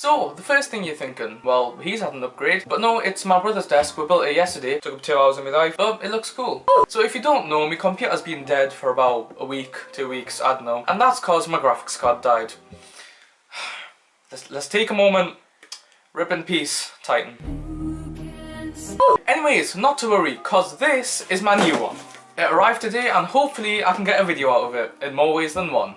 So, the first thing you're thinking, well, he's had an upgrade. But no, it's my brother's desk. We built it yesterday. Took up two hours of my life. But it looks cool. So if you don't know, my computer's been dead for about a week, two weeks, I don't know. And that's cause my graphics card died. Let's, let's take a moment. Rip in peace, Titan. Anyways, not to worry, cause this is my new one. It arrived today and hopefully I can get a video out of it in more ways than one.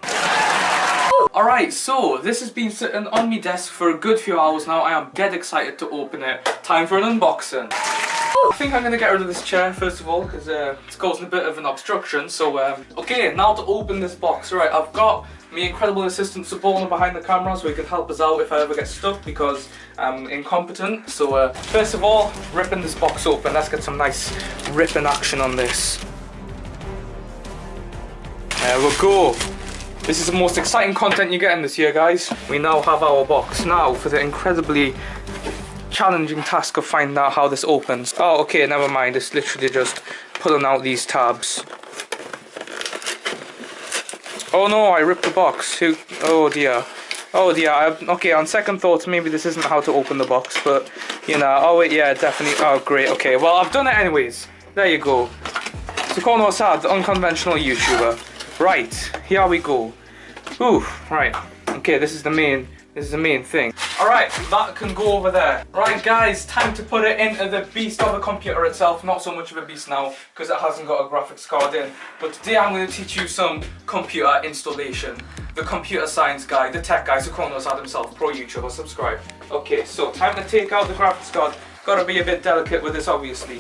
Alright, so this has been sitting on my desk for a good few hours now. I am dead excited to open it. Time for an unboxing. I think I'm going to get rid of this chair first of all because uh, it's causing a bit of an obstruction. So, um, okay, now to open this box. Right, I've got my incredible assistant Sabona behind the camera so he can help us out if I ever get stuck because I'm incompetent. So, uh, first of all, ripping this box open. Let's get some nice ripping action on this. There we go. This is the most exciting content you're getting this year, guys. We now have our box. Now, for the incredibly challenging task of finding out how this opens. Oh, okay, never mind. It's literally just pulling out these tabs. Oh no, I ripped the box. Oh dear. Oh dear. Okay, on second thoughts, maybe this isn't how to open the box, but you know. Oh wait, yeah, definitely. Oh great. Okay, well I've done it anyways. There you go. Sukono Asad, the unconventional YouTuber. Right, here we go. Ooh, right. Okay, this is the main this is the main thing. Alright, that can go over there. Right guys, time to put it into the beast of the computer itself. Not so much of a beast now, because it hasn't got a graphics card in. But today I'm going to teach you some computer installation. The computer science guy, the tech guy, Sukono Asad himself, pro YouTuber, subscribe. Okay, so time to take out the graphics card. Gotta be a bit delicate with this obviously.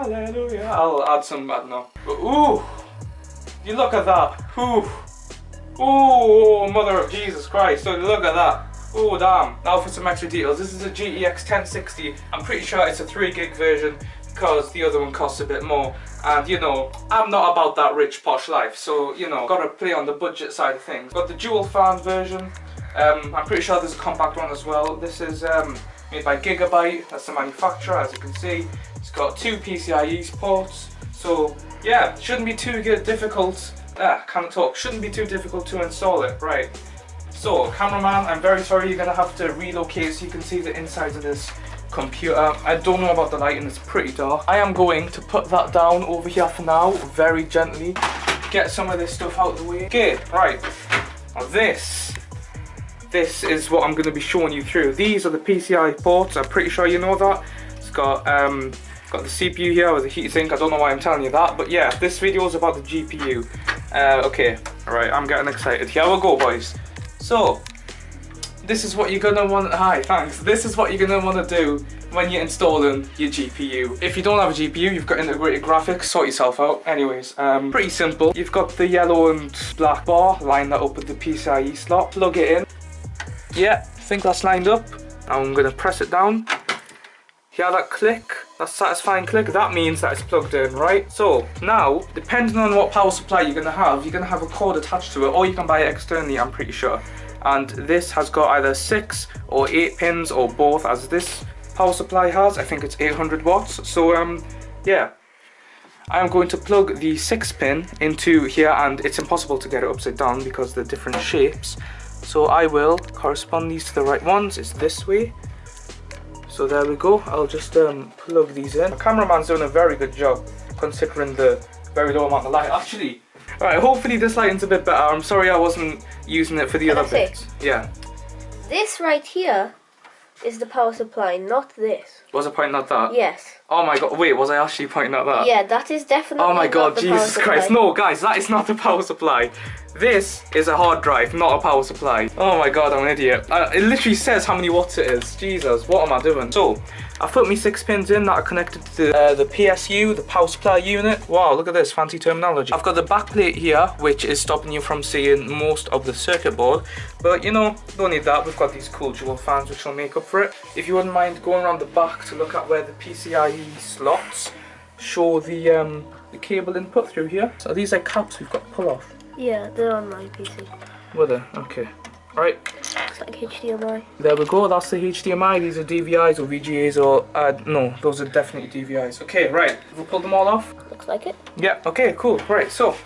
Hallelujah. I'll add some, don't know. Ooh, you look at that. Ooh, ooh, mother of Jesus Christ. So look at that. Oh damn. Now for some extra details. This is a GTX 1060. I'm pretty sure it's a 3 gig version because the other one costs a bit more. And you know, I'm not about that rich posh life. So, you know, gotta play on the budget side of things. Got the dual fan version. Um, I'm pretty sure there's a compact one as well. This is um, made by Gigabyte. That's the manufacturer, as you can see. It's got two PCIe ports, so yeah, shouldn't be too difficult. Ah, can't talk. Shouldn't be too difficult to install it. Right. So, cameraman, I'm very sorry you're gonna have to relocate so you can see the insides of this computer. I don't know about the lighting, it's pretty dark. I am going to put that down over here for now, very gently. Get some of this stuff out of the way. Okay, right. Now this, this is what I'm going to be showing you through. These are the PCI ports, I'm pretty sure you know that. It's got um, Got the CPU here with the heatsink, I don't know why I'm telling you that, but yeah, this video is about the GPU. Uh, okay, alright, I'm getting excited. Here we go, boys. So, this is what you're gonna want, hi, thanks. This is what you're gonna wanna do when you're installing your GPU. If you don't have a GPU, you've got integrated graphics, sort yourself out. Anyways, um, pretty simple. You've got the yellow and black bar, line that up with the PCIe slot, plug it in. Yeah, I think that's lined up. I'm gonna press it down. Hear that click? that satisfying click, that means that it's plugged in, right? So now, depending on what power supply you're gonna have, you're gonna have a cord attached to it, or you can buy it externally, I'm pretty sure. And this has got either six or eight pins, or both, as this power supply has. I think it's 800 watts. So um, yeah. I am going to plug the 6 pin into here and it's impossible to get it upside down because they're different shapes. So I will correspond these to the right ones. It's this way. So there we go. I'll just um, plug these in. The cameraman's doing a very good job considering the very low amount of light. Actually all right hopefully this lighting's a bit better. I'm sorry i wasn't using it for the Can other bits. Yeah. this right here is the power supply not this. Was I point not that? Yes oh my god wait was I actually pointing at that yeah that is definitely oh my god Jesus Christ no guys that is not the power supply this is a hard drive, not a power supply. Oh my god, I'm an idiot. Uh, it literally says how many watts it is. Jesus, what am I doing? So, I've put me six pins in that are connected to the, uh, the PSU, the power supply unit. Wow, look at this fancy terminology. I've got the back plate here, which is stopping you from seeing most of the circuit board. But you know, don't need that. We've got these cool dual fans, which will make up for it. If you wouldn't mind going around the back to look at where the PCIe slots show the um, the cable input through here. So these are caps we've got to pull off. Yeah, they're on my PC. Were they? Okay. Alright. It's like HDMI. There we go, that's the HDMI. These are DVIs or VGAs or, uh, no, those are definitely DVIs. Okay, right. We'll pull them all off. Looks like it. Yeah, okay, cool. Right, so,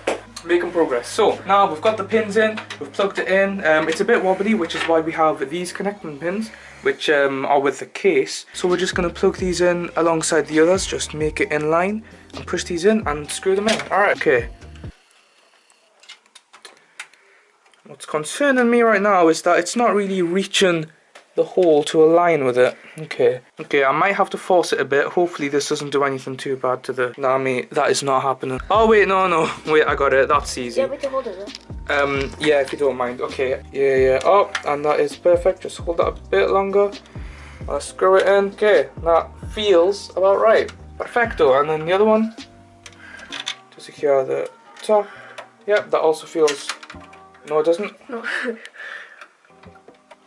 making progress. So now we've got the pins in, we've plugged it in. Um, it's a bit wobbly, which is why we have these connecting pins, which um, are with the case. So we're just going to plug these in alongside the others, just make it in line and push these in and screw them in. Alright, okay. What's concerning me right now is that it's not really reaching the hole to align with it. Okay. Okay, I might have to force it a bit. Hopefully this doesn't do anything too bad to the... Nah, mate, that is not happening. Oh, wait, no, no. Wait, I got it. That's easy. Yeah, we can hold it. Um, yeah, if you don't mind. Okay, yeah, yeah. Oh, and that is perfect. Just hold that a bit longer. I'll screw it in. Okay, that feels about right. Perfecto. And then the other one to secure the top. Yep, that also feels. No, it doesn't. No.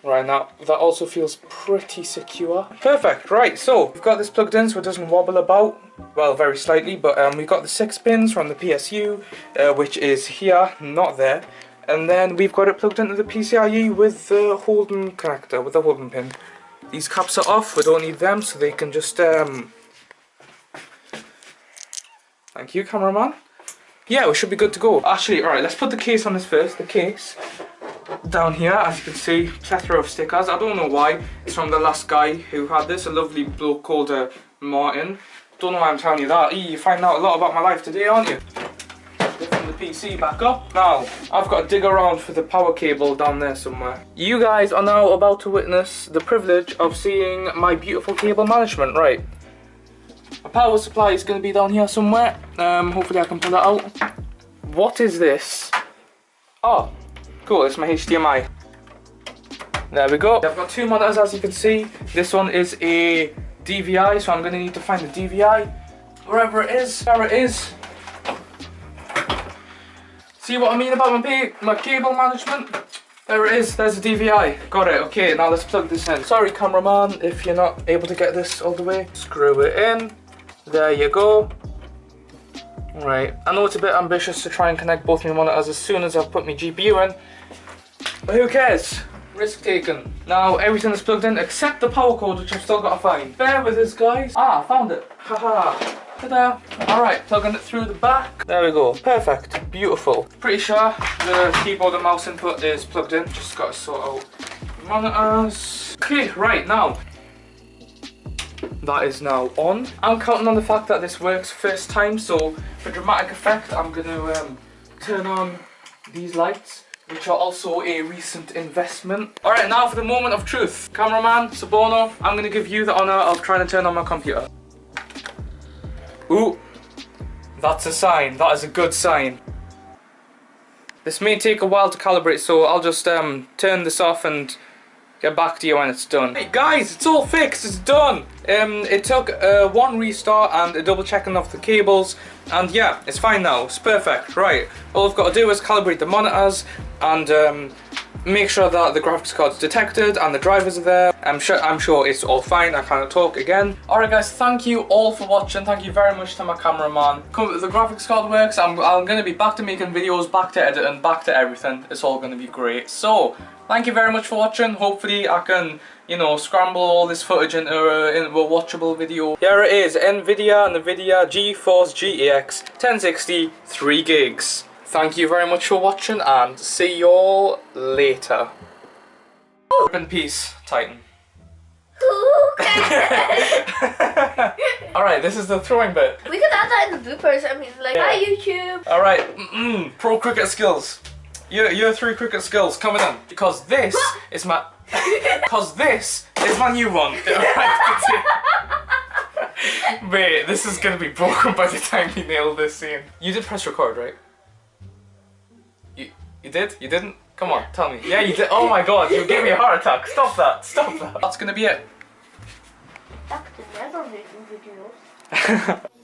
Right now, that also feels pretty secure. Perfect, right, so we've got this plugged in so it doesn't wobble about. Well, very slightly, but um, we've got the six pins from the PSU, uh, which is here, not there. And then we've got it plugged into the PCIe with the Holden connector, with the Holden pin. These caps are off, we don't need them, so they can just, um... Thank you, cameraman. Yeah, we should be good to go. Actually, alright, let's put the case on this first. The case down here, as you can see, plethora of stickers. I don't know why. It's from the last guy who had this, a lovely bloke called uh, Martin. Don't know why I'm telling you that. You find out a lot about my life today, aren't you? Lifting the PC back up. Now, I've got to dig around for the power cable down there somewhere. You guys are now about to witness the privilege of seeing my beautiful cable management, right? My power supply is going to be down here somewhere. Um, hopefully I can pull that out. What is this? Oh, Cool, it's my HDMI. There we go. I've got two monitors as you can see. This one is a DVI, so I'm to need to find the DVI. Wherever it is, there it is. See what I mean about my, my cable management? There it is, there's a DVI. Got it, okay, now let's plug this in. Sorry cameraman if you're not able to get this all the way. Screw it in. There you go. Right, I know it's a bit ambitious to try and connect both my monitors as soon as I've put my GPU in, but who cares? Risk taken. Now everything is plugged in except the power cord which I've still got to find. Bear with us guys. Ah, found it. Haha. Ta-da. Alright, plugging it through the back. There we go. Perfect. Beautiful. Pretty sure the keyboard and mouse input is plugged in. Just got to sort out monitors. Okay, right now that is now on. I'm counting on the fact that this works first time, so for dramatic effect, I'm going to um, turn on these lights, which are also a recent investment. Alright, now for the moment of truth. Cameraman, Sabono, I'm going to give you the honour of trying to turn on my computer. Ooh, that's a sign. That is a good sign. This may take a while to calibrate, so I'll just um, turn this off and Get back to you when it's done. Hey guys, it's all fixed, it's done! Um, it took uh, one restart and a double checking of the cables and yeah, it's fine now, it's perfect, right. All I've got to do is calibrate the monitors and um, make sure that the graphics card's detected and the drivers are there. I'm sure, I'm sure it's all fine, I can't talk again. Alright guys, thank you all for watching, thank you very much to my cameraman. The graphics card works, I'm, I'm going to be back to making videos, back to editing, back to everything. It's all going to be great. So, Thank you very much for watching. Hopefully I can, you know, scramble all this footage into a, into a watchable video. Here it is, NVIDIA NVIDIA GeForce GTX 1060 3 gigs. Thank you very much for watching and see you all later. In peace, Titan. Alright, this is the throwing bit. We could add that in the bloopers. I mean, like, Yeah. hi YouTube. Alright, mm -mm, pro cricket skills. Your, your three cricket skills coming in. Because this is my... Because this is my new one. Wait, this is gonna be broken by the time we nail this scene. You did press record, right? You, you did? You didn't? Come on, tell me. Yeah, you did. Oh my god, you gave me a heart attack. Stop that, stop that. That's gonna be it. Back to never making videos.